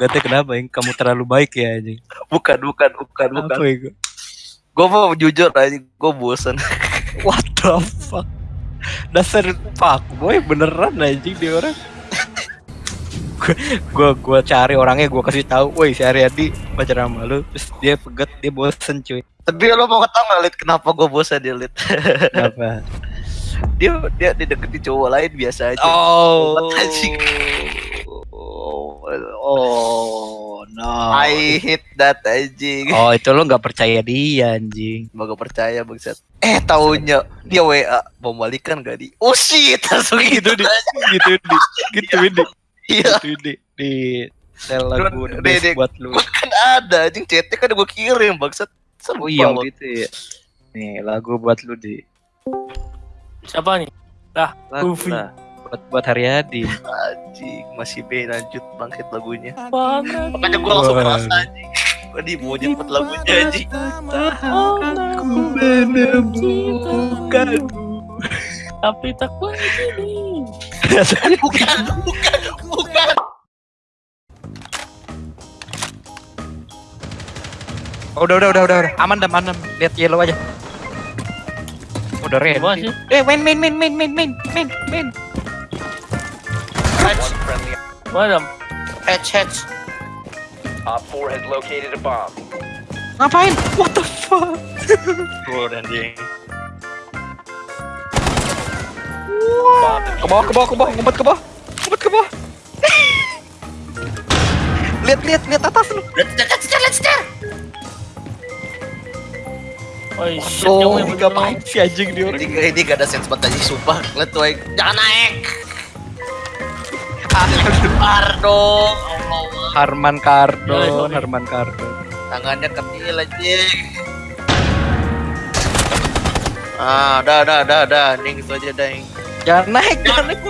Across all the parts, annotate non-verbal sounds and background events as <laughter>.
pegatnya kenapa? Yang kamu terlalu baik ya anjing? Bukan, bukan, bukan, bukan. apa itu? Gue mau jujur aja, gue bosen. <laughs> what the fuck? Dasar fuck boy beneran anjing dia orang. Gua gua cari orangnya gua kasih tahu woi si Aryadi pacar sama lu. Terus dia pegat dia bosen cuy. Tapi lo mau tau gak, Lid, kenapa gue bosen dia, Lid? kenapa? <laughs> Dia dia dideketin cowok lain biasa aja. oh. Anjing. Oh oh no I hate that anjing. oh itu lo nggak percaya dia anjing Gak percaya bangsat. Eh taunya dia WA mau balikan gak di? Oh shit langsung gitu gitu di gitu di gitu di Iya. gitu di di sel lagu buat lu Gua kan ada anjing chatnya kan gue kirim bangsat. Oh iya gitu ya nih lagu buat lu di Siapa nih? lagu Goofy. lah buat buat Haryadi Anjing masih B lanjut bangkit lagunya. Banget. Makanya gue langsung merasa anjing. Gue di lagunya anjing. aku menemukanmu Tapi tak begini. Bukan, bukan, bukan. Oh, udah, udah, udah, udah, udah. Aman, dah, aman, Lihat yellow aja. Udah red. Eh, main, main, main, main, main, main, main, main. Mana? Hatch, hatch. Op 4 has located a bomb. Ngapain? What the fuck? Anjing. Bomb Ke bawah, ke bawah, ke bawah, ngumpet ke bawah. Ngumpet ke bawah. lihat, lihat, lihat atas lu. Let's start, let's start. Oh shit, Oh, yang ngapain si anjing dia orang? Ini, ini gak ada sense banget anjing sumpah. Lihat tuh, jangan naik. Keluar dong. Allah. Harman Ya, Kardo, sorry. Harman Kardo. Tangannya kecil anjing. Ah, dah, dah, dah, dah. Ning itu aja, dah. Jangan naik, jangan naik.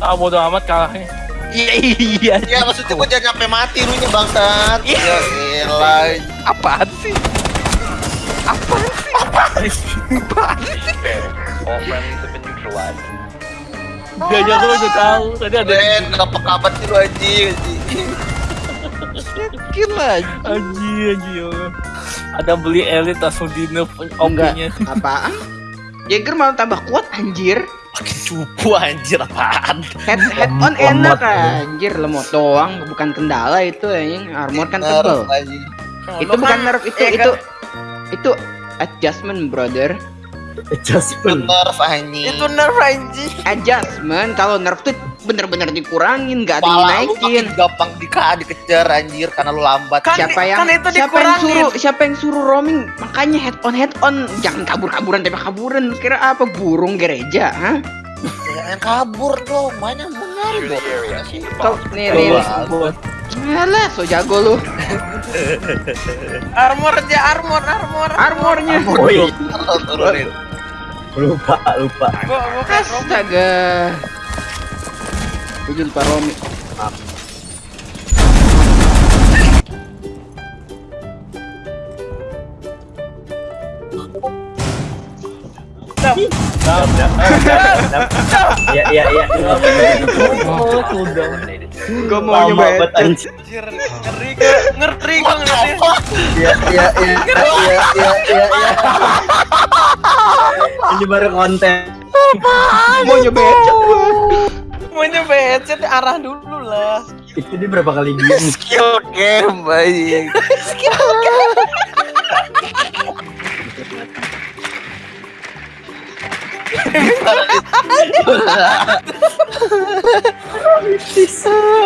Ah bodo amat kalahnya. Iya, iya. Ya maksudnya gua jangan sampai mati lu nya bangsat. Ya elah. Apaan sih? Apaan sih? Apaan sih? All friendlies have neutralized. Dia aja gua udah tahu. Tadi ada Ben, kenapa kabat sih lu anjing? <laughs> anjing? Gila. Anjir, anjir. Ada beli elit langsung di nerf OP-nya. Apaan? Jaeger malah tambah kuat anjir. Pakai cupu anjir apaan? Head head on enak anjir lemot doang bukan kendala itu anjing armor kan tebel. Anjing. Itu bukan nerf itu eh, itu itu adjustment brother. Itu nerf anjing. Itu nerf anjing. Adjustment kalau nerf tuh bener-bener dikurangin lu makin dinaikin. gampang di dikejar anjir karena lu lambat. siapa yang siapa yang suruh siapa yang suruh roaming? Makanya head on head on. Jangan kabur-kaburan tembak kaburan. Kira apa? Burung gereja hah? Jangan kabur dong, banyak benar Secure dong. kau nih nih. Alah, so jago lu. Armor aja, armor, armor. armornya lupa lupa kok astaga gua lupa Romi Ya ya ya. Gua mau nyoba ngeri ngeri. Ya ya ya ya ya ya. Ini baru konten. mau nyoba headset gua. Mau nyoba headset arah dulu lah. Itu dia berapa kali diem? Skill game, baik. <laughs>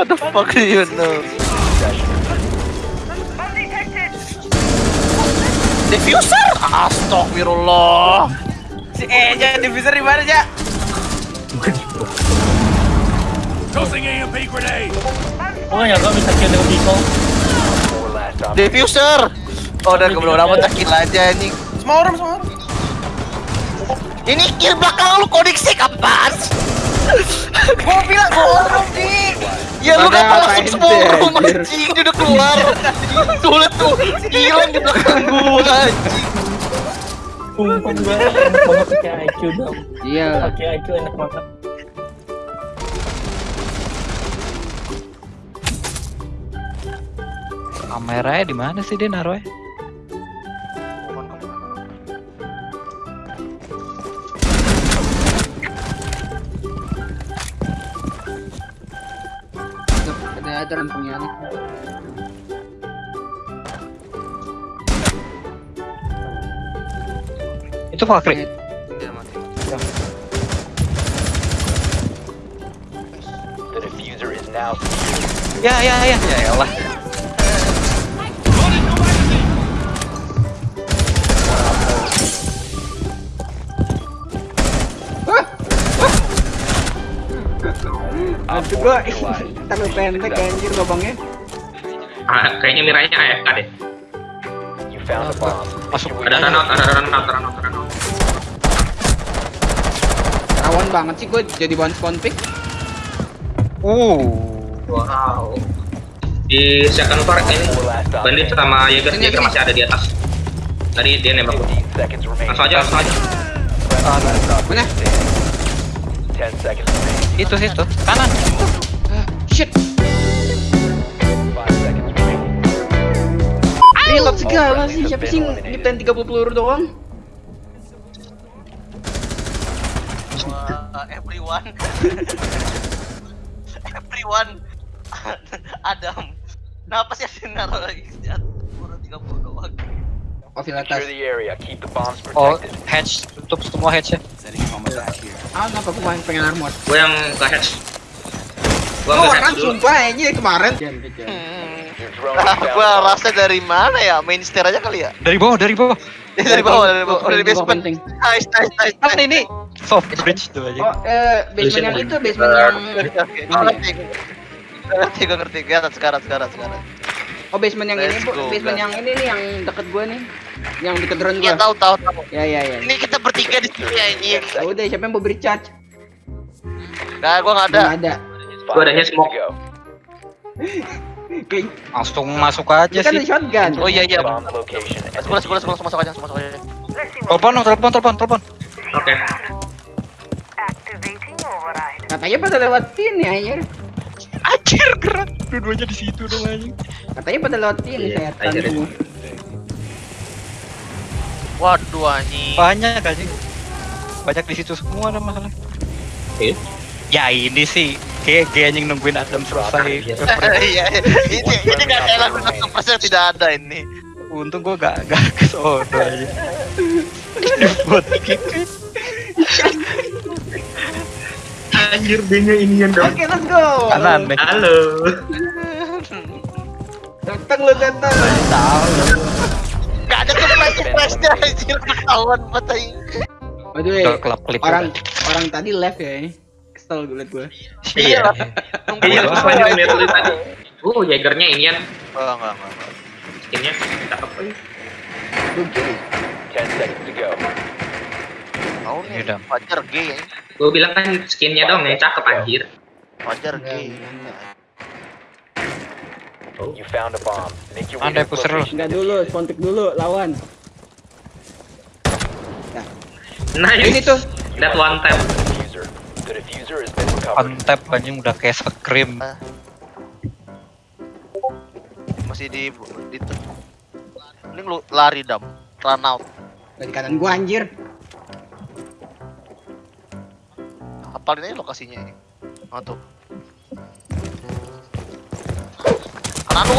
What the fuck do you know? Diffuser? Astagfirullah. Si Eja diffuser di mana, Ja? Oh nggak nyangka bisa kill dengan Biko. Diffuser. Oh, udah kebelum amat kill aja anjing. Semua orang, semua orang. Ini kill belakang lu koneksi kapan? gua bilang gua orang sih. Ya lu kenapa langsung semua sih, orang anjing udah keluar. Tuh tuh hilang di belakang gua anjing. Sumpah gue enak banget pakai IQ dong. Iya. Pakai IQ enak banget. Kameranya di mana sih dia naruhnya? Ada ada rantungnya nih. Itu fakri. Dia mati. The diffuser is now Ya ya ya ya elah. Aduh gua terlalu pendek anjir lubangnya. Ah, kayaknya miranya AFK deh. Found a bomb. Masuk Ada runout, ada runout, runout, runout. Rawan banget sih gue jadi bahan spawn pick. Uh. Wow. Di second floor ini bandit sama Jaeger, Sini, Jaeger masih ada di atas. Tadi dia nembak gua. 15 seconds remaining. Langsung aja, langsung aja. Mana? 10 seconds remaining. Itu situ. Kanan. Ah, shit. Reload segala sih. Siapa sih nyiptain 30 peluru doang? Wah, everyone. <laughs> everyone. <laughs> Adam. Kenapa sih ada naruh lagi? Baru 30 doang. Ofil Secure atas. the area. Keep the bombs Oh, protected. hatch tutup semua hatch ya. Ah, kenapa gue main pengen armor? Gue yang ke hatch. Gue Oh, nge hatch orang dulu. sumpah aja kemarin. Gua rasa dari mana ya? Main stair aja kali ya? Dari bawah, dari bawah. <laughs> Dari bawah, dari bawah, dari basement. Nice, nice, nice. Kan ini soft bridge tuh aja. Oh, eh, basement yang itu, basement yang. Gua ngerti. Gua ngerti, gua ngerti. Sekarang, sekarang, sekarang. Oh, basement yang ini, Bu. Basement yang ini nih yang deket gua nih. Yang deket drone Iya, gua. tahu, tahu, tahu. Ya, ya, ya. Ini kita bertiga di sini anjing. Ya udah, siapa yang mau beri charge? Nah, gua enggak ada. Belum ada. Gua adanya smoke. <laughs> Kayak Langsung masuk aja ini kan sih. shotgun. Oh iya iya. Sekolah sekolah sekolah masuk aja, masuk aja. Telepon, dong, telepon, telepon, telepon. Oke. Katanya pada lewat sini anjir. Anjir, gerak. Dua-duanya di situ dong anjing. Katanya pada lewat sini Iya, anjir. semua. Waduh anjing. Banyak anjing. Banyak di situ semua ada masalah. Iya. Ya ini sih kayak kayak anjing nungguin Adam selesai. Iya, <laughs> ini ini enggak ada lagu satu persen tidak ada ini. Untung gua gak gak ke sono aja. Buat kick. Anjir, dia ini yang Oke, let's go. Kanan. Halo. Datang lu datang. Enggak ada surprise surprise-nya anjir ketahuan Udah kelap klip orang orang tadi left ya ini. Kesel gue liat gue. Iya. Iya, gua terus lanjut lihat lu tadi. Oh, Jaegernya ini kan Enggak, enggak, enggak, enggak. skinnya cakep aja. Gue kiri. 10 seconds to go. Tahu Ini nih, udah. Fajar gay ya. Gue bilang kan skinnya dong yang cakep anjir. Enggak, gay. enggak. You found a bomb. Make your way pusher lu. Enggak dulu, spontik dulu lawan. Nice. Ini tuh. That one tap. Untap anjing udah kayak scream. Masih di di ini lu lari dam. Run out. Dari kanan gua anjir. Hafalin aja lokasinya ini. Oh tuh. Kanan lu.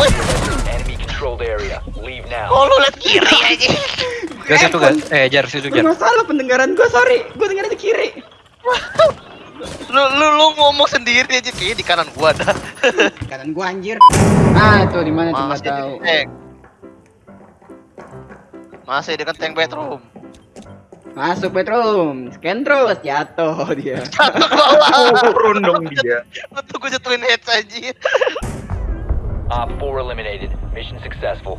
Enemy controlled area. Leave now. Oh lu liat kiri <laughs> aja. Gak situ kan? Eh jar situ jar. Masalah pendengaran gua, sorry. Gua dengar di kiri. Lu lu lu ngomong sendiri aja kayaknya di kanan gua dah. <laughs> Kanan gua anjir. Ah, tuh di mana Masih tahu. di tank. Masih dekat tank bedroom. Masuk bedroom, scan terus jatuh dia. <laughs> Jatuh ke bawah. Turun dong dia. Betul gua jatuhin head aja. Op 4 eliminated. Mission successful.